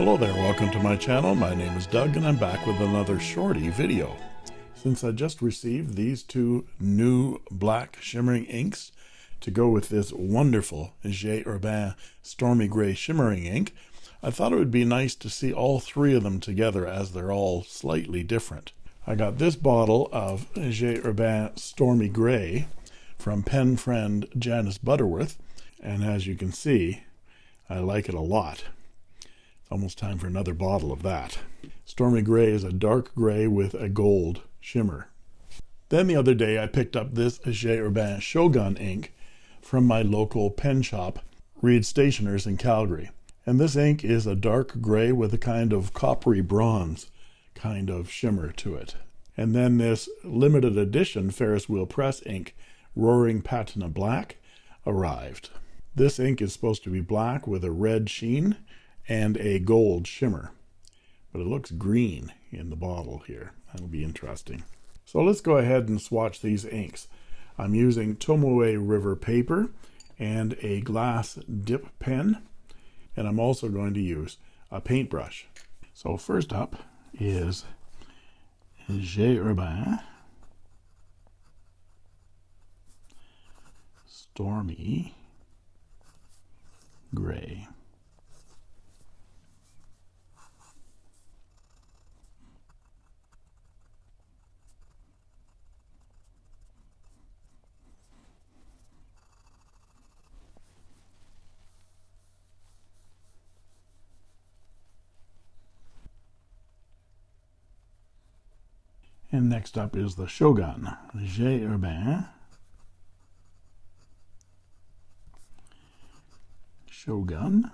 Hello there, welcome to my channel. My name is Doug and I'm back with another shorty video. Since I just received these two new black shimmering inks to go with this wonderful J. Herbin Stormy Gray shimmering ink, I thought it would be nice to see all three of them together as they're all slightly different. I got this bottle of J. Herbin Stormy Gray from pen friend Janice Butterworth, and as you can see, I like it a lot. Almost time for another bottle of that. Stormy Gray is a dark gray with a gold shimmer. Then the other day I picked up this J. Herbin Shogun ink from my local pen shop, Reed Stationers in Calgary. And this ink is a dark gray with a kind of coppery bronze kind of shimmer to it. And then this limited edition Ferris Wheel Press ink, Roaring Patina Black, arrived. This ink is supposed to be black with a red sheen and a gold shimmer. But it looks green in the bottle here. That'll be interesting. So let's go ahead and swatch these inks. I'm using Tomoe River paper and a glass dip pen. And I'm also going to use a paintbrush. So first up is J. Herbin Stormy Gray. And next up is the Shogun, J. Herbin. Shogun.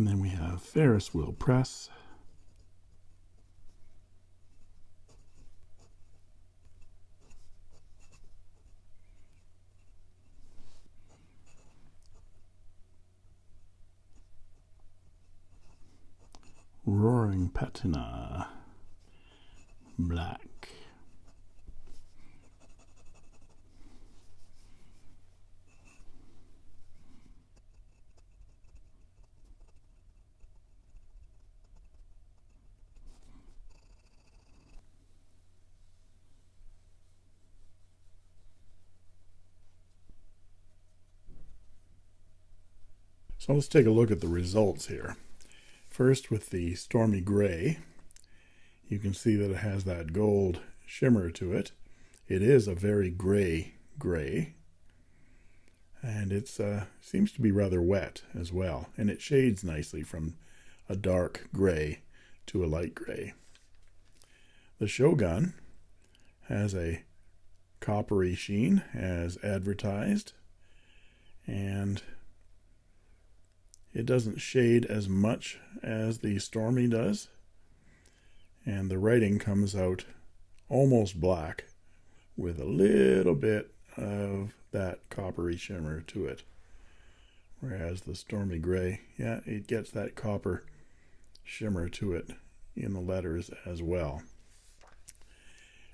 And then we have Ferris wheel press. Roaring Patina Black. So let's take a look at the results here. First with the Stormy Gray, you can see that it has that gold shimmer to it. It is a very gray gray, and it uh, seems to be rather wet as well, and it shades nicely from a dark gray to a light gray. The Shogun has a coppery sheen as advertised, and it doesn't shade as much as the Stormy does. And the writing comes out almost black with a little bit of that coppery shimmer to it. Whereas the Stormy Gray, yeah, it gets that copper shimmer to it in the letters as well.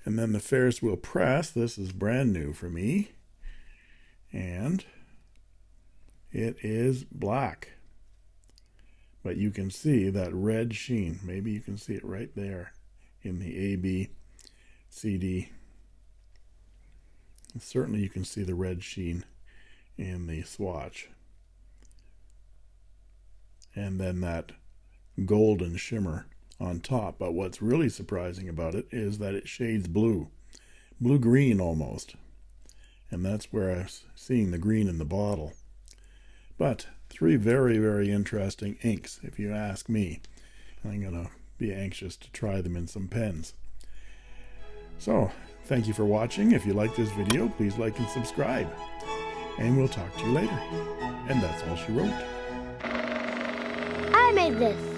And then the Ferris wheel press, this is brand new for me. And it is black but you can see that red sheen. Maybe you can see it right there in the A, B, C, D. And certainly you can see the red sheen in the swatch. And then that golden shimmer on top. But what's really surprising about it is that it shades blue, blue-green almost. And that's where I was seeing the green in the bottle. But three very, very interesting inks, if you ask me. I'm going to be anxious to try them in some pens. So, thank you for watching. If you like this video, please like and subscribe. And we'll talk to you later. And that's all she wrote. I made this.